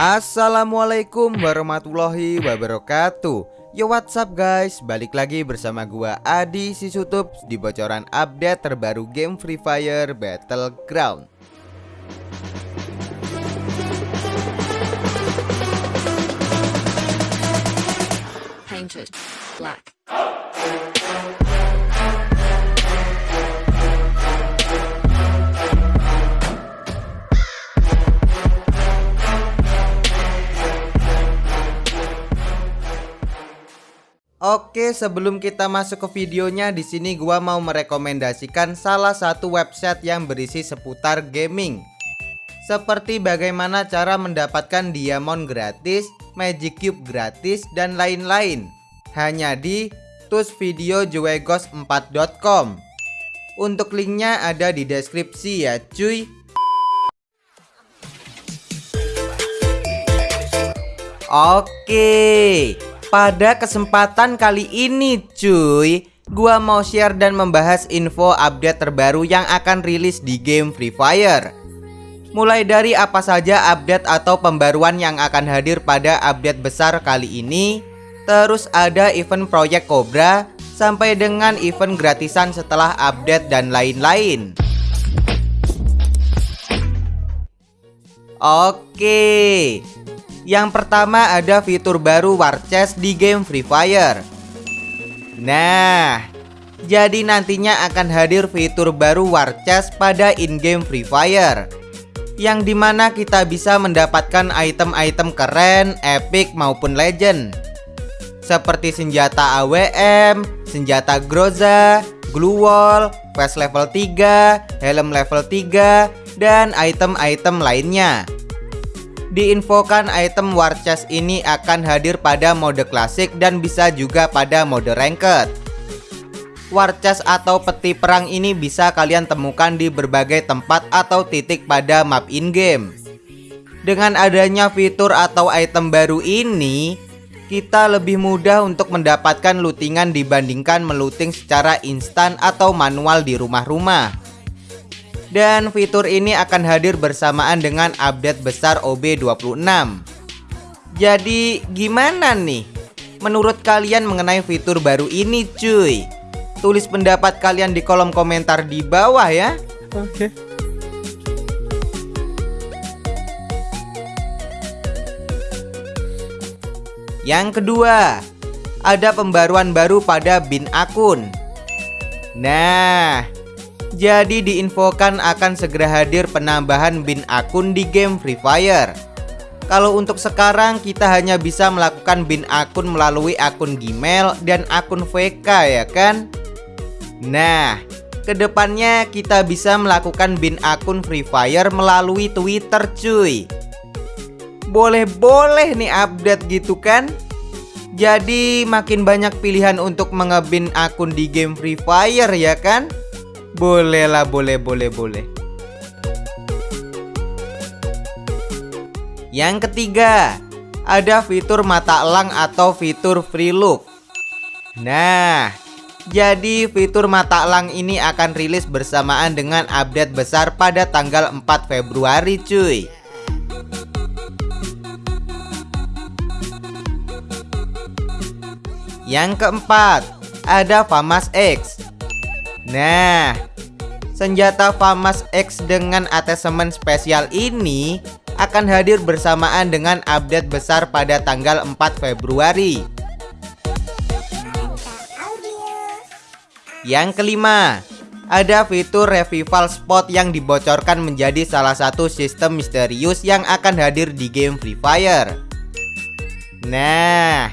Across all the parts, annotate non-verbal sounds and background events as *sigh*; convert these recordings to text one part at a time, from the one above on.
Assalamualaikum warahmatullahi wabarakatuh. Yo what's up guys? Balik lagi bersama gua Adi Sisutup Di bocoran update terbaru game Free Fire Battleground. Painted black. Oke, sebelum kita masuk ke videonya, di sini gua mau merekomendasikan salah satu website yang berisi seputar gaming. Seperti bagaimana cara mendapatkan diamond gratis, magic cube gratis, dan lain-lain. Hanya di tusvideojuegos4.com. Untuk linknya ada di deskripsi ya, cuy. Oke. Pada kesempatan kali ini cuy. Gua mau share dan membahas info update terbaru yang akan rilis di game Free Fire. Mulai dari apa saja update atau pembaruan yang akan hadir pada update besar kali ini Terus ada event Project Cobra Sampai dengan event gratisan setelah update dan lain-lain. Oke yang pertama ada fitur baru War Chest di game Free Fire. Nah Jadi nantinya akan hadir fitur baru War Chest pada in-game Free Fire Yang di mana kita bisa mendapatkan item-item keren, epic maupun legend. Seperti senjata AWM, senjata Groza, Glue Wall, Vest level 3, helm level 3, dan item-item lainnya Diinfokan item war chest ini akan hadir pada mode klasik dan bisa juga pada mode ranked. War chest atau peti perang ini bisa kalian temukan di berbagai tempat atau titik pada map in-game. Dengan adanya fitur atau item baru ini, kita lebih mudah untuk mendapatkan lootingan dibandingkan meluting secara instan atau manual di rumah-rumah. Dan fitur ini akan hadir bersamaan dengan update besar OB26 Jadi gimana nih? Menurut kalian mengenai fitur baru ini cuy? Tulis pendapat kalian di kolom komentar di bawah ya Oke. Okay. Yang kedua Ada pembaruan baru pada bin akun Nah jadi diinfokan akan segera hadir penambahan bin akun di game Free Fire. Kalau untuk sekarang kita hanya bisa melakukan bin akun melalui akun Gmail dan akun VK ya kan? Nah ke depannya kita bisa melakukan bin akun Free Fire melalui Twitter cuy. Boleh-boleh nih update gitu kan? Jadi makin banyak pilihan untuk mengebin akun di game Free Fire ya kan boleh lah, boleh, boleh, boleh. Yang ketiga, ada fitur mata elang atau fitur free look. Nah, jadi fitur mata elang ini akan rilis bersamaan dengan update besar pada tanggal 4 Februari cuy. Yang keempat, ada Famas X. Nah, senjata FAMAS X dengan atesemen spesial ini akan hadir bersamaan dengan update besar pada tanggal 4 Februari. Yang kelima, ada fitur revival spot yang dibocorkan menjadi salah satu sistem misterius yang akan hadir di game Free Fire. Nah,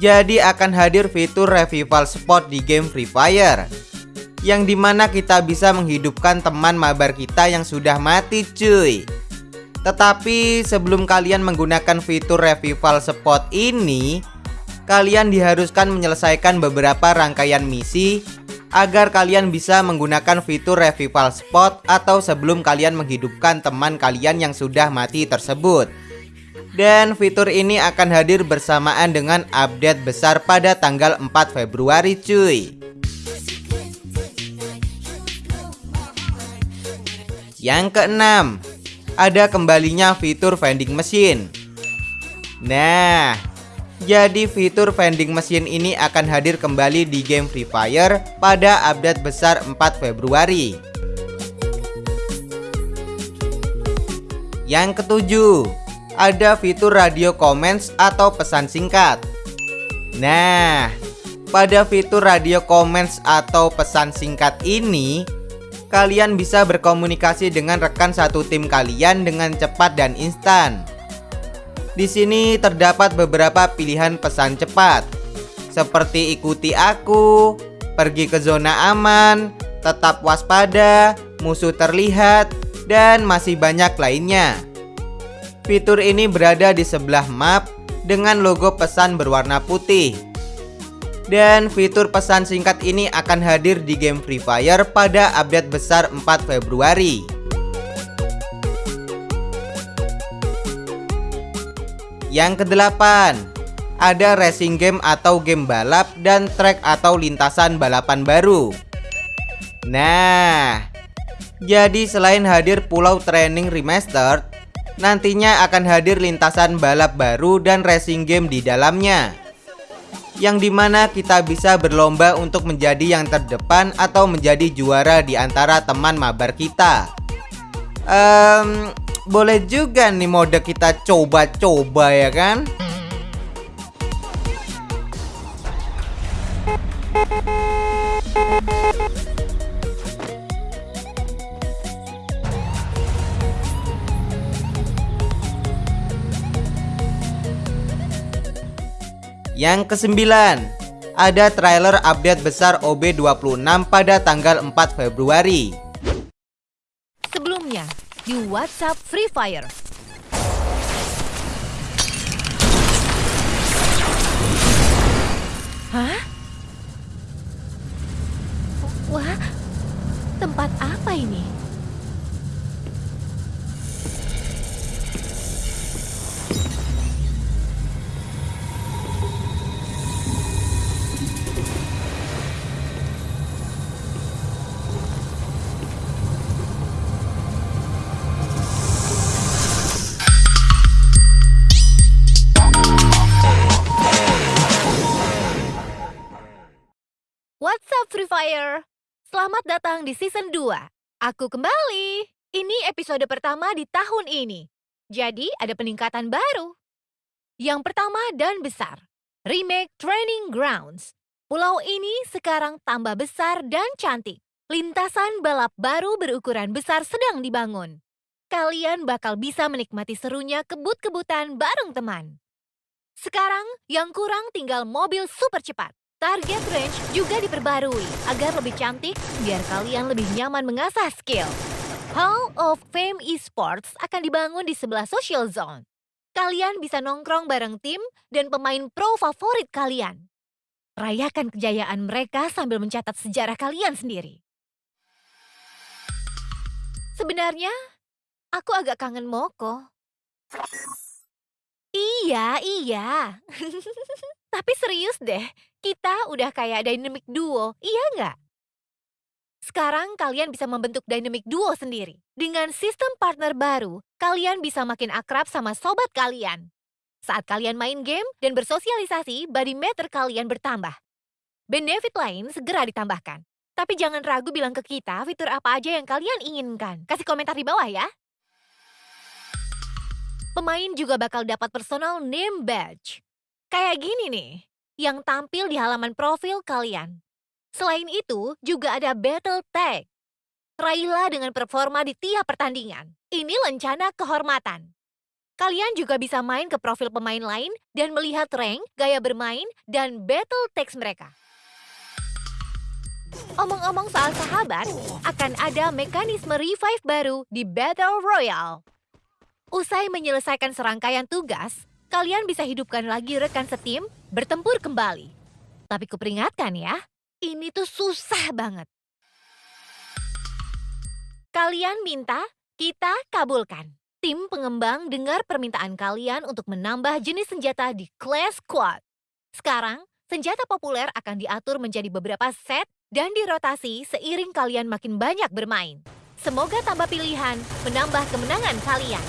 jadi akan hadir fitur revival spot di game Free Fire yang di mana kita bisa menghidupkan teman mabar kita yang sudah mati cuy. Tetapi sebelum kalian menggunakan fitur revival spot ini Kalian diharuskan menyelesaikan beberapa rangkaian misi Agar kalian bisa menggunakan fitur revival spot Atau sebelum kalian menghidupkan teman kalian yang sudah mati tersebut. Dan fitur ini akan hadir bersamaan dengan update besar pada tanggal 4 Februari cuy Yang keenam ada kembalinya fitur vending machine. Nah, jadi fitur vending machine ini akan hadir kembali di game Free Fire pada update besar 4 Februari. Yang ketujuh, ada fitur radio comments atau pesan singkat. Nah, pada fitur radio comments atau pesan singkat ini, kalian bisa berkomunikasi dengan rekan satu tim kalian dengan cepat dan instan. Di sini terdapat beberapa pilihan pesan cepat, seperti ikuti aku, pergi ke zona aman, tetap waspada, musuh terlihat, dan masih banyak lainnya. Fitur ini berada di sebelah map dengan logo pesan berwarna putih. Dan fitur pesan singkat ini akan hadir di game Free Fire pada update besar 4 Februari. Yang kedelapan, ada racing game atau game balap dan track atau lintasan balapan baru. Nah, jadi selain hadir Pulau Training Remastered, nantinya akan hadir lintasan balap baru dan racing game di dalamnya yang di mana kita bisa berlomba untuk menjadi yang terdepan atau menjadi juara di antara teman mabar kita. Um, boleh juga nih mode kita coba-coba ya kan? Yang kesembilan, ada trailer update besar OB26 pada tanggal 4 Februari. Sebelumnya, di WhatsApp Free Fire. Hah? Wah, tempat apa ini? Fire? Selamat datang di season 2. Aku kembali. Ini episode pertama di tahun ini. Jadi ada peningkatan baru. Yang pertama dan besar. Remake Training Grounds. Pulau ini sekarang tambah besar dan cantik. Lintasan balap baru berukuran besar sedang dibangun. Kalian bakal bisa menikmati serunya kebut-kebutan bareng teman. Sekarang yang kurang tinggal mobil super cepat. Target range juga diperbarui agar lebih cantik biar kalian lebih nyaman mengasah skill. Hall of Fame Esports akan dibangun di sebelah social zone. Kalian bisa nongkrong bareng tim dan pemain pro favorit kalian. Rayakan kejayaan mereka sambil mencatat sejarah kalian sendiri. Sebenarnya, aku agak kangen Moko. Iya, iya. *laughs* Tapi serius deh, kita udah kayak dynamic duo, iya nggak? Sekarang kalian bisa membentuk dynamic duo sendiri. Dengan sistem partner baru, kalian bisa makin akrab sama sobat kalian. Saat kalian main game dan bersosialisasi, body meter kalian bertambah. Benefit lain segera ditambahkan. Tapi jangan ragu bilang ke kita fitur apa aja yang kalian inginkan. Kasih komentar di bawah ya. Pemain juga bakal dapat personal name badge. Kayak gini nih, yang tampil di halaman profil kalian. Selain itu, juga ada battle tag. Raihlah dengan performa di tiap pertandingan. Ini lencana kehormatan. Kalian juga bisa main ke profil pemain lain dan melihat rank, gaya bermain, dan battle tags mereka. Omong-omong soal sahabat, akan ada mekanisme revive baru di Battle Royale. Usai menyelesaikan serangkaian tugas, kalian bisa hidupkan lagi rekan setim bertempur kembali. Tapi kuperingatkan ya, ini tuh susah banget. Kalian minta, kita kabulkan. Tim pengembang dengar permintaan kalian untuk menambah jenis senjata di Class Squad. Sekarang, senjata populer akan diatur menjadi beberapa set dan dirotasi seiring kalian makin banyak bermain. Semoga tambah pilihan menambah kemenangan kalian.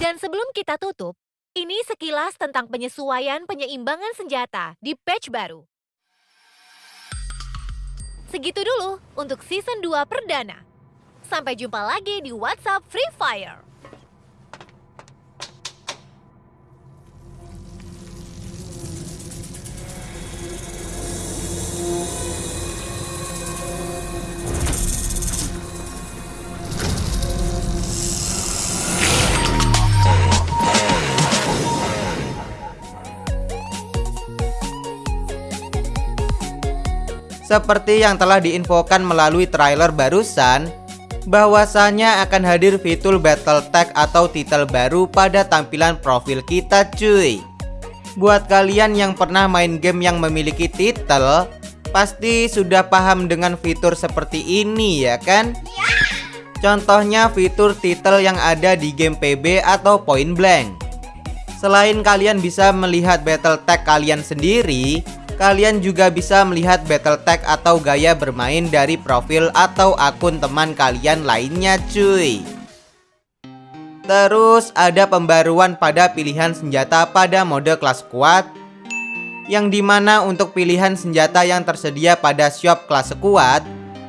Dan sebelum kita tutup, ini sekilas tentang penyesuaian penyeimbangan senjata di patch baru. Segitu dulu untuk season 2 perdana. Sampai jumpa lagi di WhatsApp Free Fire. Seperti yang telah diinfokan melalui trailer barusan, bahwasanya akan hadir fitur battle tag atau titel baru pada tampilan profil kita cuy. Buat kalian yang pernah main game yang memiliki titel, pasti sudah paham dengan fitur seperti ini ya kan? Contohnya fitur titel yang ada di game PB atau Point Blank. Selain kalian bisa melihat battle tag kalian sendiri, Kalian juga bisa melihat battle tag atau gaya bermain dari profil atau akun teman kalian lainnya cuy. Terus ada pembaruan pada pilihan senjata pada mode kelas kuat Yang di mana untuk pilihan senjata yang tersedia pada shop kelas kuat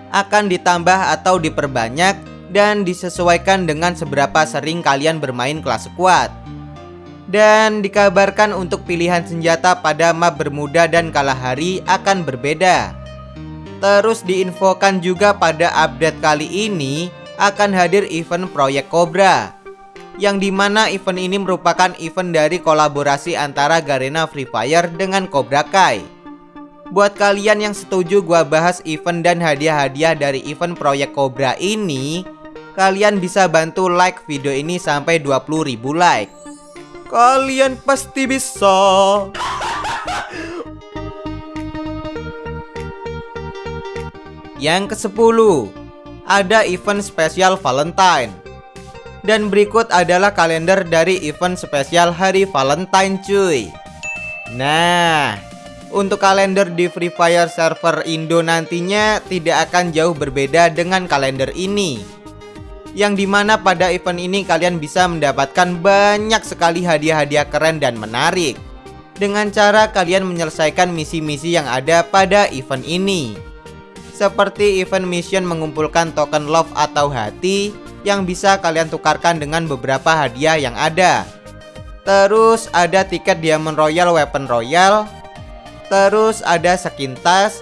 Akan ditambah atau diperbanyak dan disesuaikan dengan seberapa sering kalian bermain kelas kuat dan dikabarkan untuk pilihan senjata pada map Bermuda dan Kalahari akan berbeda. Terus diinfokan juga pada update kali ini akan hadir event Proyek Cobra yang di mana event ini merupakan event dari kolaborasi antara Garena Free Fire dengan Cobra Kai. Buat kalian yang setuju gua bahas event dan hadiah-hadiah dari event Proyek Cobra ini, kalian bisa bantu like video ini sampai 20.000 like. Kalian pasti bisa. Yang ke-10 Ada event spesial Valentine. Dan berikut adalah kalender dari event spesial hari Valentine cuy. Nah Untuk kalender di Free Fire server Indo nantinya tidak akan jauh berbeda dengan kalender ini yang di mana pada event ini kalian bisa mendapatkan banyak sekali hadiah-hadiah keren dan menarik. Dengan cara kalian menyelesaikan misi-misi yang ada pada event ini. Seperti event mission mengumpulkan token love atau hati yang bisa kalian tukarkan dengan beberapa hadiah yang ada. Terus ada tiket diamond royal weapon royal. Terus ada skin tas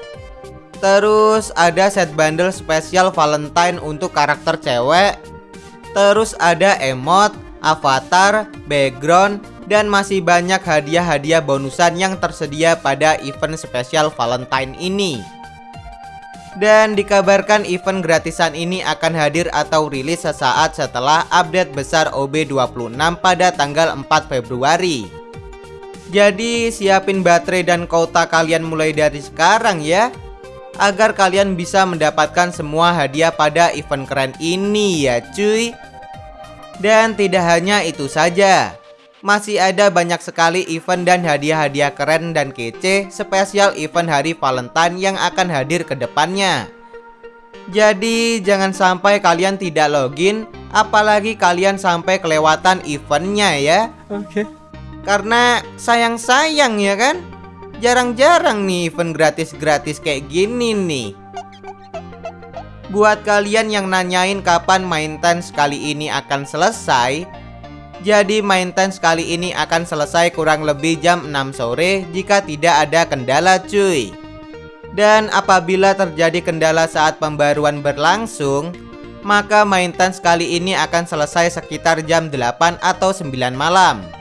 Terus ada set bundle spesial Valentine untuk karakter cewek. Terus ada emot, avatar, background Dan masih banyak hadiah-hadiah bonusan yang tersedia pada event spesial Valentine ini. Dan dikabarkan event gratisan ini akan hadir atau rilis sesaat setelah update besar OB26 pada tanggal 4 Februari. Jadi siapin baterai dan kota kalian mulai dari sekarang ya agar kalian bisa mendapatkan semua hadiah pada event keren ini ya cuy. Dan tidak hanya itu saja, masih ada banyak sekali event dan hadiah-hadiah keren dan kece spesial event hari Valentine yang akan hadir ke depannya. Jadi jangan sampai kalian tidak login, apalagi kalian sampai kelewatan eventnya ya. Oke. Okay. Karena sayang-sayang ya kan. Jarang-jarang nih event gratis-gratis kayak gini nih. Buat kalian yang nanyain kapan main tense kali ini akan selesai Jadi main tense kali ini akan selesai kurang lebih jam 6 sore jika tidak ada kendala cuy. Dan apabila terjadi kendala saat pembaruan berlangsung Maka main tense kali ini akan selesai sekitar jam 8 atau 9 malam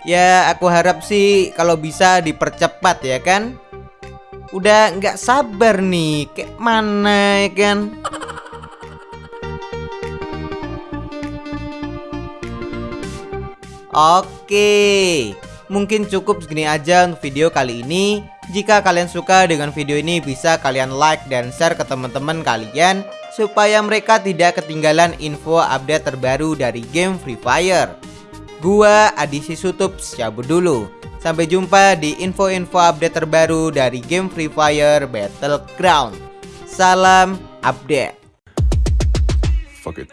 Ya aku harap sih kalau bisa dipercepat ya kan? Udah nggak sabar nih Kayak mana ya kan? Oke Mungkin cukup segini aja untuk video kali ini. Jika kalian suka dengan video ini bisa kalian like dan share ke teman-teman kalian Supaya mereka tidak ketinggalan info update terbaru dari game Free Fire Gua Adisi Sutup cabut dulu. Sampai jumpa di info-info update terbaru dari game Free Fire Battleground. Salam update. fuck it.